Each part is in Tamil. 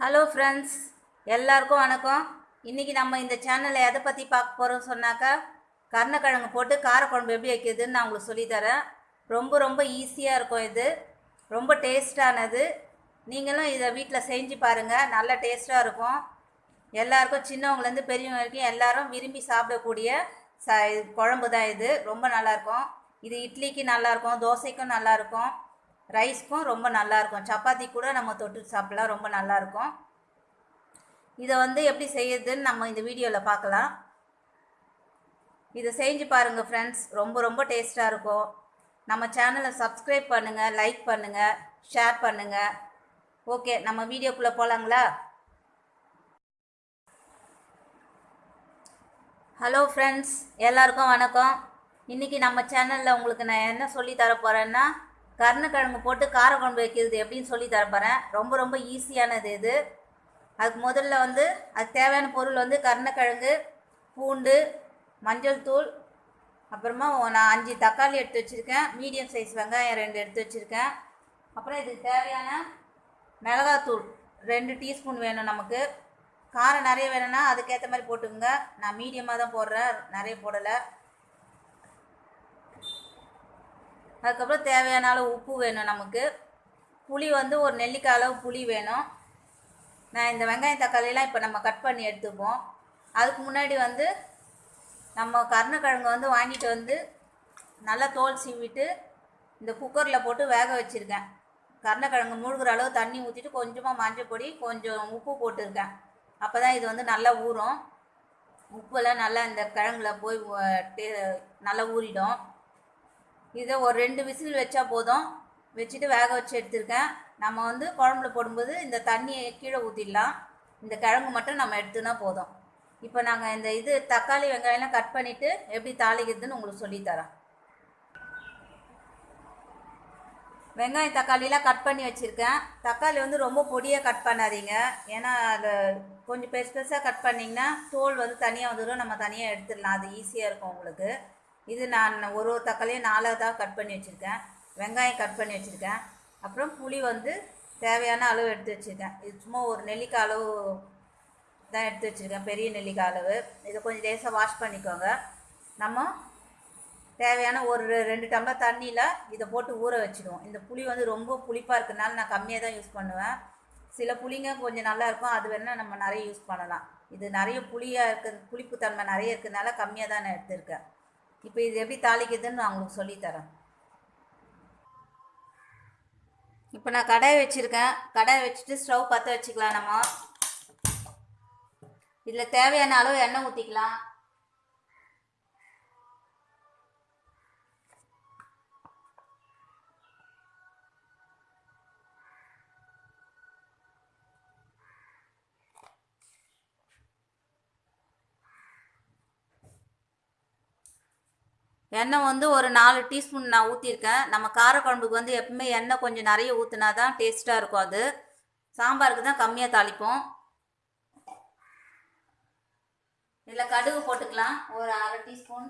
ஹலோ ஃப்ரெண்ட்ஸ் எல்லாருக்கும் வணக்கம். இன்றைக்கி நம்ம இந்த சேனலில் எதை பற்றி பார்க்க போகிறோம் சொன்னாக்கா கருணக்கிழங்கு போட்டு காரக்குழம்பு எப்படி வைக்கிறதுன்னு நான் உங்களுக்கு சொல்லித்தரேன். ரொம்ப ரொம்ப ஈஸியாக இருக்கும் இது. ரொம்ப டேஸ்டானது நீங்களும் இதை வீட்டில் செஞ்சு பாருங்கள் நல்ல டேஸ்ட்டாக இருக்கும். எல்லாருக்கும் சின்னவங்கலேருந்து பெரியவங்க வரைக்கும் எல்லாரும் விரும்பி சாப்பிடக்கூடிய ச இது குழம்பு தான் இது. ரொம்ப நல்லாயிருக்கும் இது இட்லிக்கு நல்லாயிருக்கும் தோசைக்கும் நல்லாயிருக்கும் ரைஸ்க்கும் ரொம்ப நல்லாயிருக்கும். சப்பாத்தி கூட நம்ம தொட்டு சாப்பிடலாம் ரொம்ப நல்லாயிருக்கும். இதை வந்து எப்படி செய்யுதுன்னு நம்ம இந்த வீடியோவில் பார்க்கலாம். இதை செஞ்சு பாருங்கள் ஃப்ரெண்ட்ஸ் ரொம்ப ரொம்ப டேஸ்ட்டாக இருக்கும். நம்ம சேனலை சப்ஸ்கிரைப் பண்ணுங்கள் லைக் பண்ணுங்கள் ஷேர் பண்ணுங்கள் ஓகே நம்ம வீடியோக்குள்ளே போகலாங்களா ஹலோ ஃப்ரெண்ட்ஸ் எல்லாருக்கும் வணக்கம். இன்றைக்கி நம்ம சேனலில் உங்களுக்கு நான் என்ன சொல்லி தர போகிறேன்னா கருணக்கிழங்கு போட்டு காரக்குழம்பு வைக்கிறது எப்படின்னு சொல்லி தரப்போகிறேன் ரொம்ப ரொம்ப ஈஸியானது இது. அதுக்கு முதல்ல வந்து அதுக்கு தேவையான பொருள் வந்து கருணக்கிழங்கு பூண்டு மஞ்சள் தூள் அப்புறமா நான் அஞ்சு தக்காளி எடுத்து வச்சுருக்கேன். மீடியம் சைஸ் வெங்காயம் ரெண்டு எடுத்து வச்சுருக்கேன். அப்புறம் இதுக்கு தேவையான மிளகாத்தூள் ரெண்டு டீஸ்பூன் வேணும் நமக்கு. காரம் நிறைய வேணும்னா அதுக்கேற்ற மாதிரி போட்டுக்கோங்க. நான் மீடியமாக தான் போடுறேன். நிறைய போடலை. அதுக்கப்புறம் தேவையான அளவு உப்பு வேணும் நமக்கு. புளி வந்து ஒரு நெல்லிக்காய் அளவு புளி வேணும். நான் இந்த வெங்காயம் தக்காளியெலாம் இப்போ நம்ம கட் பண்ணி எடுத்துப்போம். அதுக்கு முன்னாடி வந்து நம்ம கருணக்கிழங்கு வந்து வாங்கிட்டு வந்து நல்லா தோல் சீவிட்டு இந்த குக்கரில் போட்டு வேக வச்சுருக்கேன். கருணக்கிழங்கு முழுகிற அளவு தண்ணி ஊற்றிட்டு கொஞ்சமாக மஞ்சள் பொடி கொஞ்சம் உப்பு போட்டிருக்கேன். அப்போ தான் இது வந்து நல்லா ஊறும். உப்பெல்லாம் நல்லா இந்த கிழங்குல போய் டே- நல்லா ஊறிடும். இதை ஒரு ரெண்டு விசில் வச்சா போதும். வச்சுட்டு வேக வச்சு எடுத்திருக்கேன். நம்ம வந்து குழம்புல போடும்போது இந்த தண்ணியை கீழே ஊற்றிடலாம் இந்த கிழங்கு மட்டும் நம்ம எடுத்துனா போதும். இப்போ நாங்கள் இந்த இது தக்காளி வெங்காயம்லாம் கட் பண்ணிவிட்டு எப்படி தாளிக்கிறதுன்னு உங்களுக்கு சொல்லித்தரேன். வெங்காயம் தக்காளிலாம் கட் பண்ணி வச்சுருக்கேன். தக்காளி வந்து ரொம்ப பொடியாக கட் பண்ணாதீங்க. ஏன்னா அது கொஞ்சம் பெருசு பெருசாக கட் பண்ணிங்கன்னா தோல் வந்து தனியாக வந்துடும். நம்ம தனியாக எடுத்துடலாம். அது ஈஸியாக இருக்கும் உங்களுக்கு. இது நான் ஒரு ஒரு தக்காளியும் நாலாவதாக கட் பண்ணி வச்சுருக்கேன். வெங்காயம் கட் பண்ணி வச்சுருக்கேன். அப்புறம் புளி வந்து தேவையான அளவு எடுத்து வச்சுருக்கேன். இது சும்மா ஒரு நெல்லிக்காய் அளவு தான் எடுத்து வச்சுருக்கேன். பெரிய நெல்லிக்காய் அளவு. இதை கொஞ்சம் லேசாக வாஷ் பண்ணிக்கோங்க. நம்ம தேவையான ஒரு ரெ- ரெண்டு டம்ளர் தண்ணியில் இதை போட்டு ஊற வச்சிடுவோம். இந்த புளி வந்து ரொம்ப புளிப்பாக இருக்கிறதுனால நான் கம்மியாக தான் யூஸ் பண்ணுவேன். சில புளிங்க கொஞ்சம் நல்லா இருக்கும். அது வேணால் நம்ம நிறைய யூஸ் பண்ணலாம். இது நிறைய புளியாக இருக்க புளிப்பு தன்மை நிறைய இருக்கிறதுனால கம்மியாக தான் நான் எடுத்திருக்கேன். இப்போ இது எப்படி தாளிக்குதுன்னு நான் உங்களுக்கு சொல்லித்தரேன். இப்போ நான் கடாய் வச்சுருக்கேன். கடாய் வச்சுட்டு ஸ்டவ் பற்ற வச்சுக்கலாம் நம்ம. இதில் தேவையான அளவு எண்ணெய் ஊற்றிக்கலாம். எண்ணெய் வந்து ஒரு நாலு டீஸ்பூன் நான் ஊற்றிருக்கேன் நம்ம காரக்குழம்புக்கு வந்து எப்பவுமே எண்ணெய் கொஞ்சம் நிறைய ஊற்றினா தான் டேஸ்ட்டாக இருக்கும் அது. சாம்பாருக்கு தான் கம்மியாக தாளிப்போம். இதில் கடுகு போட்டுக்கலாம். ஒரு அரை டீஸ்பூன்.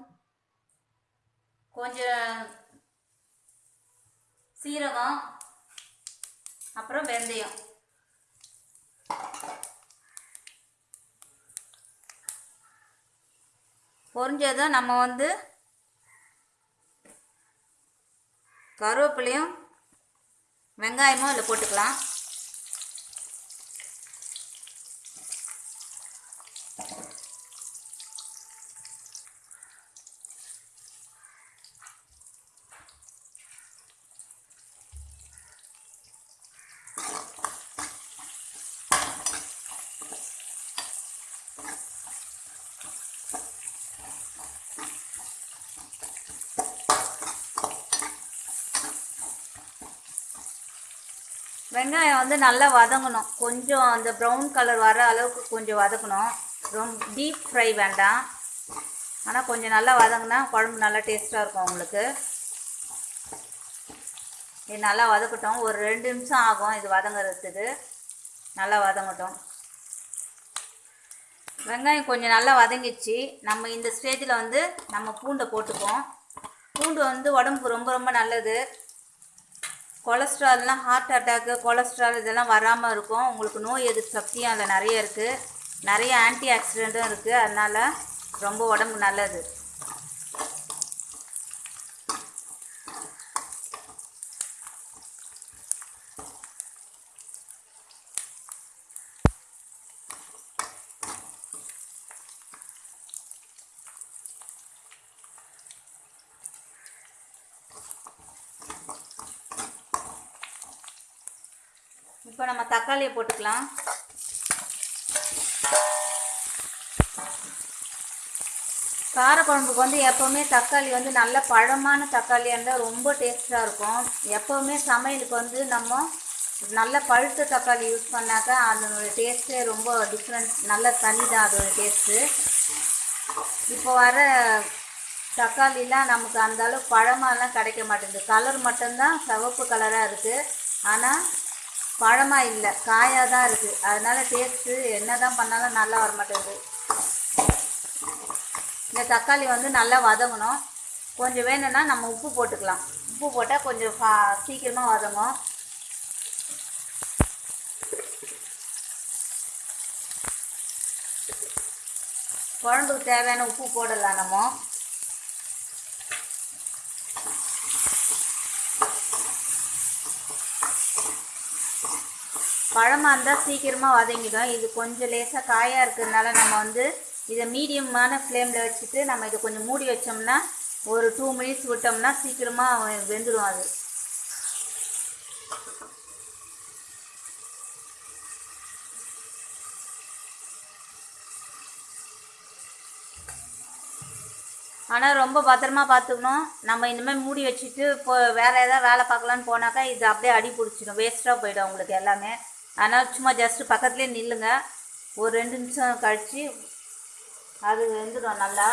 கொஞ்சம் சீரகம். அப்புறம் வெந்தயம். பொறிஞ்சதும் நம்ம வந்து கருவேப்பிலையும் வெங்காயமும் இதில் போட்டுக்கலாம். வெங்காயம் வந்து நல்லா வதங்கணும். கொஞ்சம் அந்த ப்ரௌன் கலர் வர அளவுக்கு கொஞ்சம் வதக்கணும். ரொம்ப டீப் ஃப்ரை வேண்டாம். ஆனால் கொஞ்சம் நல்லா வதங்கினா குழம்பு நல்லா டேஸ்ட்டாக இருக்கும் உங்களுக்கு. இது நல்லா வதக்கட்டும். ஒரு ரெண்டு நிமிஷம் ஆகும் இது வதங்குறதுக்கு. நல்லா வதங்கட்டும். வெங்காயம் கொஞ்சம் நல்லா வதங்கிச்சு நம்ம இந்த ஸ்டேஜில் வந்து நம்ம பூண்டை போட்டுப்போம். பூண்டு வந்து உடம்புக்கு ரொம்ப ரொம்ப நல்லது. கொலஸ்ட்ரால்லாம் ஹார்ட் அட்டாக்கு கொலஸ்ட்ரால் இதெல்லாம் வராமல் இருக்கும். உங்களுக்கு நோய் எதிர்ப்பு சக்தியும் அதில் நிறைய இருக்குது நிறைய ஆன்டி ஆக்சிடெண்ட்டும் இருக்குது அதனால் ரொம்ப உடம்பு நல்லது. இப்போ நம்ம தக்காளியை போட்டுக்கலாம். காரக்குழம்புக்கு வந்து எப்போவுமே தக்காளி வந்து நல்ல பழமான தக்காளியாக இருந்தால் ரொம்ப டேஸ்ட்டாக இருக்கும். எப்போவுமே சமையலுக்கு வந்து நம்ம நல்ல பழுத்த தக்காளி யூஸ் பண்ணாக்கா அதனோட டேஸ்ட்டே ரொம்ப டிஃப்ரெண்ட் நல்ல தனி தான் அதோட டேஸ்ட்டு இப்போ வர தக்காளிலாம் நமக்கு அந்தளவு பழமாலாம் கிடைக்க மாட்டேங்குது. கலர் மட்டும்தான் சிவப்பு கலராக இருக்குது ஆனால் பழமாக இல்லை காயாக தான் இருக்குது அதனால் டேஸ்ட்டு என்ன தான் பண்ணாலும் நல்லா வர மாட்டேங்குது இந்த தக்காளி வந்து நல்லா வதங்கணும். கொஞ்சம் வேணும்னா நம்ம உப்பு போட்டுக்கலாம். உப்பு போட்டால் கொஞ்சம் ஃபா சீக்கிரமாக வதங்கும். குழம்புக்கு தேவையான உப்பு போடலாம் நம்ம. பழமாக இருந்தால் சீக்கிரமாக வதங்கிடும். இது கொஞ்சம் லேசாக காயாக இருக்கிறதுனால நம்ம வந்து இதை மீடியமான ஃப்ளேமில் வச்சுட்டு நம்ம இதை கொஞ்சம் மூடி வச்சோம்னா ஒரு டூ மினிட்ஸ் விட்டோம்னா சீக்கிரமாக வெந்துடும் அது. ஆனால் ரொம்ப பத்திரமா பார்த்துக்கணும். நம்ம இனிமேல் மூடி வச்சுட்டு இப்போ வேறு ஏதாவது வேலை பார்க்கலான்னு போனாக்கா இது அப்படியே அடி பிடிச்சிடும். வேஸ்ட்டாக போயிடும் உங்களுக்கு எல்லாமே. அதனால் சும்மா ஜஸ்ட்டு பக்கத்துலேயே நில்லுங்க. ஒரு ரெண்டு நிமிஷம் கழித்து அது வெந்துடும் நல்லா.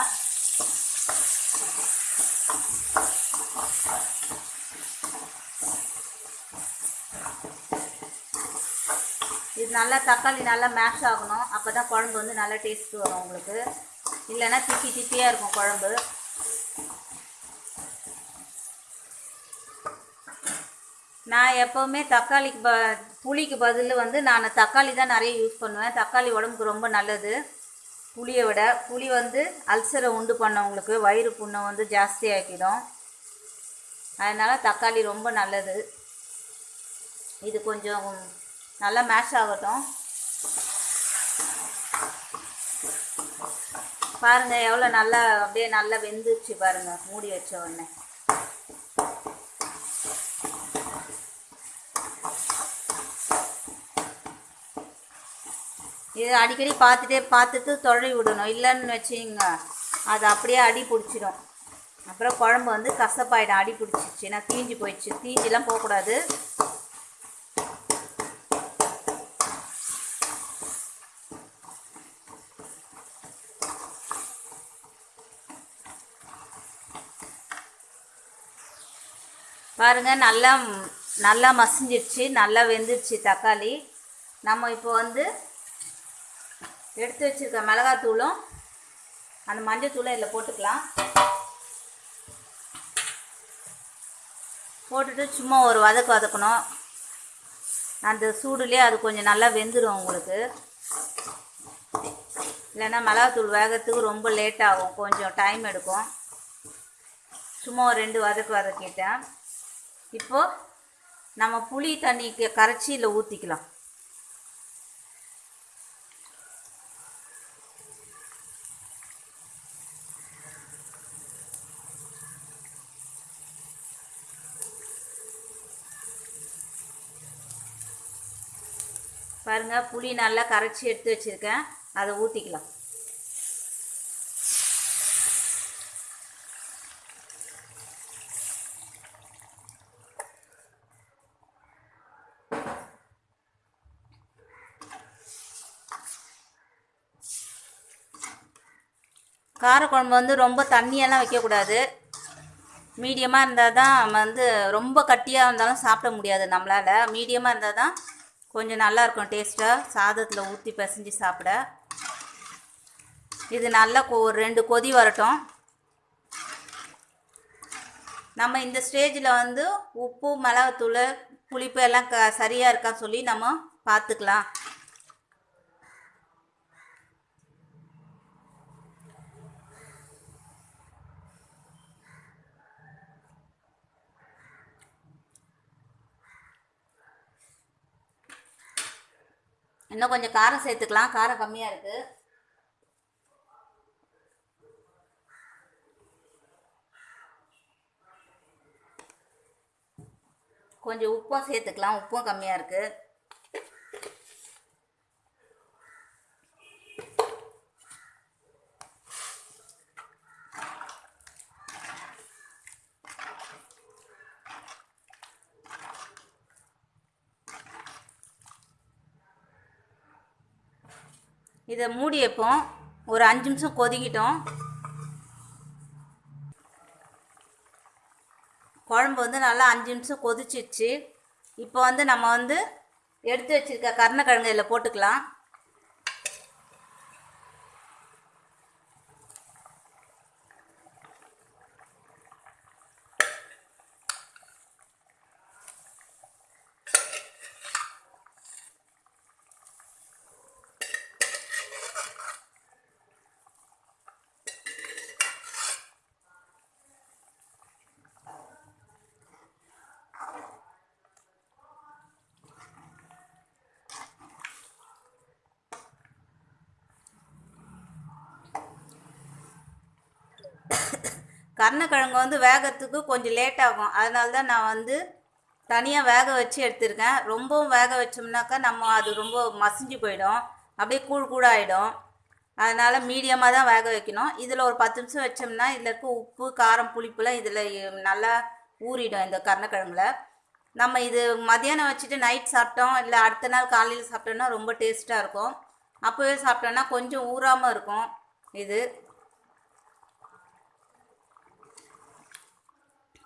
இது நல்லா தக்காளி நல்லா மேஷ் ஆகணும். அப்போ தான் குழம்பு வந்து நல்லா டேஸ்ட் வரும் உங்களுக்கு. இல்லைன்னா திப்பி திப்பியாக இருக்கும் குழம்பு. நான் எப்போவுமே தக்காளிக்கு ப புளிக்கு பதில் வந்து நான் தக்காளி தான் நிறைய யூஸ் பண்ணுவேன். தக்காளி உடம்புக்கு ரொம்ப நல்லது. புளியை விட புளி வந்து அல்சரை உண்டு பண்ணவங்களுக்கு வயிறு புண்ணை வந்து ஜாஸ்தியாக்கிடும் அதனால் தக்காளி ரொம்ப நல்லது. இது கொஞ்சம் நல்லா மேஷ் ஆகட்டும். பாருங்க எவ்வளோ நல்லா அப்படியே நல்லா வெந்துச்சு பாருங்க மூடி வச்ச உடனே. இது அடிக்கடி பார்த்துட்டே பார்த்துட்டு தொழி விடணும். இல்லைன்னு வச்சுங்க அது அப்படியே அடி பிடிச்சிடும். அப்புறம் குழம்பு வந்து கசப்பாயிடும். அடி பிடிச்சிச்சுன்னா தீஞ்சு போயிடுச்சு. தீஞ்சிலாம் போகக்கூடாது. பாருங்க நல்லா நல்லா மசிஞ்சிருச்சு. நல்லா வெந்துருச்சு தக்காளி. நம்ம இப்போ வந்து எடுத்து வச்சுருக்க மிளகாத்தூளும் அந்த மஞ்சத்தூளும் இதில் போட்டுக்கலாம். போட்டுட்டு சும்மா ஒரு வதக்கு வதக்கணும். அந்த சூடுலேயே அது கொஞ்சம் நல்லா வெந்துடும் உங்களுக்கு. இல்லைன்னா மிளகாத்தூள் வேகத்துக்கு ரொம்ப லேட் ஆகும். கொஞ்சம் டைம் எடுக்கும். சும்மா ஒரு ரெண்டு வதக்கு வதக்கிட்டேன். இப்போது நம்ம புளி தண்ணிக்கு கரைச்சி இதில் ஊற்றிக்கலாம் பாருங்கள் புளி நல்லா கரைச்சி எடுத்து வச்சுருக்கேன். அதை ஊற்றிக்கலாம் காரக்குழம்பு வந்து ரொம்ப தண்ணியெல்லாம் வைக்கக்கூடாது. மீடியமாக இருந்தால் தான் நம்ம வந்து ரொம்ப கட்டியாக இருந்தாலும் சாப்பிட முடியாது நம்மளால். மீடியமாக இருந்தால் தான் கொஞ்சம் நல்லாயிருக்கும் டேஸ்ட்டாக சாதத்தில் ஊற்றி பிசைஞ்சு சாப்பிட. இது நல்லா கொ- ஒரு ரெண்டு கொதி வரட்டும். நம்ம இந்த ஸ்டேஜில் வந்து உப்பு மிளகாத்தூள் புளிப்பு எல்லாம் க சரியாக இருக்கான்னு சொல்லி நம்ம பார்த்துக்கலாம். இன்னும் கொஞ்சம் காரம் சேர்த்துக்கலாம். காரம் கம்மியாக இருக்குது கொஞ்சம் உப்பும் சேர்த்துக்கலாம். உப்பும் கம்மியாக இருக்குது இதை மூடி வைப்போம். ஒரு அஞ்சு நிமிஷம் கொதிக்கிட்டோம். குழம்பு வந்து நல்லா அஞ்சு நிமிஷம் கொதிச்சிடுச்சு இப்போ வந்து நம்ம வந்து எடுத்து வச்சுருக்க கருணக்கிழங்கு இதில் போட்டுக்கலாம். கருணக்கிழங்கு வந்து வேகத்துக்கு கொஞ்சம் லேட் ஆகும். அதனால தான் நான் வந்து தனியாக வேக வச்சு எடுத்திருக்கேன். ரொம்பவும் வேக வச்சோம்னாக்கா நம்ம அது ரொம்ப மசிஞ்சு போயிடும். அப்படியே கூழ் கூடாயிடும் அதனால் மீடியமாக தான் வேக வைக்கணும். இதில் ஒரு பத்து நிமிஷம் வச்சோம்னா இதில் இருக்க உப்பு காரம் புளிப்புலாம் இதில் நல்லா ஊறிடும் இந்த கருணக்கிழங்குல. நம்ம இது மதியானம் வச்சுட்டு நைட் சாப்பிட்டோம். இல்லை அடுத்த நாள் காலையில் சாப்பிட்டோம்னா ரொம்ப டேஸ்ட்டாக இருக்கும். அப்போவே சாப்பிட்டோன்னா கொஞ்சம் ஊறாமல் இருக்கும் இது.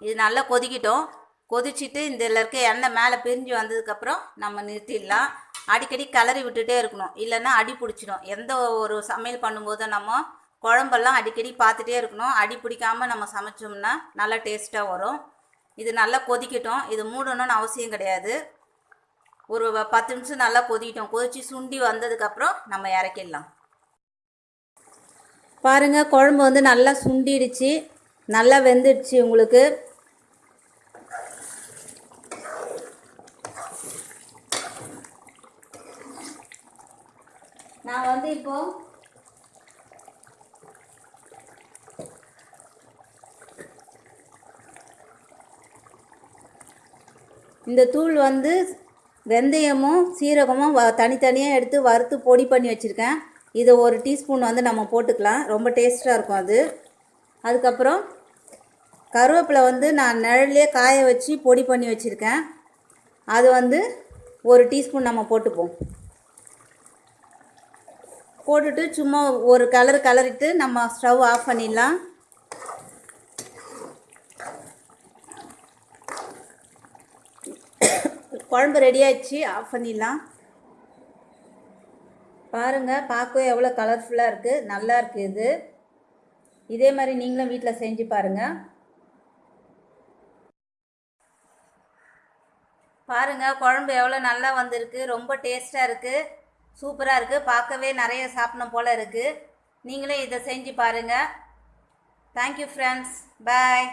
இது நல்லா கொதிக்கிட்டோம். கொதிச்சிட்டு இந்த இருக்க எண்ணெய் மேலே பிரிஞ்சு வந்ததுக்கப்புறம் நம்ம நிறுத்திடலாம். அடிக்கடி கிளறி விட்டுட்டே இருக்கணும். இல்லைன்னா அடி பிடிச்சிடும். எந்த ஒரு சமையல் பண்ணும்போதும் நம்ம குழம்பெல்லாம் அடிக்கடி பார்த்துட்டே இருக்கணும். அடி பிடிக்காம நம்ம சமைச்சோம்னா நல்லா டேஸ்ட்டாக வரும். இது நல்லா கொதிக்கட்டும். இது மூடணும்னு அவசியம் கிடையாது. ஒரு பத்து நிமிஷம் நல்லா கொதிக்கிட்டோம். கொதிச்சு சுண்டி வந்ததுக்கப்புறம் நம்ம இறக்கிடலாம். பாருங்கள் குழம்பு வந்து நல்லா சுண்டிடுச்சு. நல்லா வெந்துடுச்சு உங்களுக்கு. நான் வந்து இப்போ இந்த தூள் வந்து வெந்தயமும் சீரகமும் வ தனித்தனியாக எடுத்து வறுத்து பொடி பண்ணி வச்சுருக்கேன். இதை ஒரு டீஸ்பூன் வந்து நம்ம போட்டுக்கலாம். ரொம்ப டேஸ்ட்டாக இருக்கும் அது. அதுக்கப்புறம் கருவேப்பிலை வந்து நான் நிழல்லே காய வச்சு பொடி பண்ணி வச்சுருக்கேன். அது வந்து ஒரு டீஸ்பூன் நம்ம போட்டுப்போம். போட்டுட்டு சும்மா ஒரு கலர் கலரிட்டு நம்ம ஸ்டவ் ஆஃப் பண்ணிடலாம். குழம்பு ரெடி ஆயிடுச்சு ஆஃப் பண்ணிடலாம். பாருங்கள் பார்க்கவே எவ்வளோ கலர்ஃபுல்லாக இருக்குது நல்லா இருக்குது இது. இதே மாதிரி நீங்களும் வீட்டில் செஞ்சு பாருங்கள் பாருங்கள் குழம்பு எவ்வளோ நல்லா வந்திருக்கு. ரொம்ப டேஸ்ட்டாக இருக்குது சூப்பராக இருக்குது பார்க்கவே நிறைய சாப்பிடணும் போல் இருக்குது நீங்களும் இதை செஞ்சு பாருங்கள் தேங்க்யூ ஃப்ரெண்ட்ஸ் பாய்